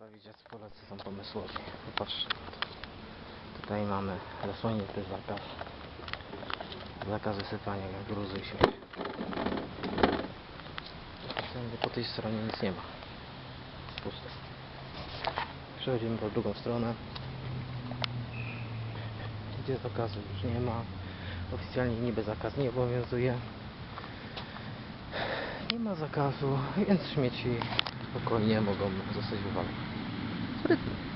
Jacy Polacy są pomysłowi. Popatrzcie. Tutaj mamy zasłonięty zakaz. Zakaz wysypania gruzu i śmieci. Po tej stronie nic nie ma. Puste. Przechodzimy po drugą stronę. Gdzie zakazu już nie ma. Oficjalnie niby zakaz nie obowiązuje. Nie ma zakazu, więc śmieci spokojnie mogą zostać wywalone. Sprytnie.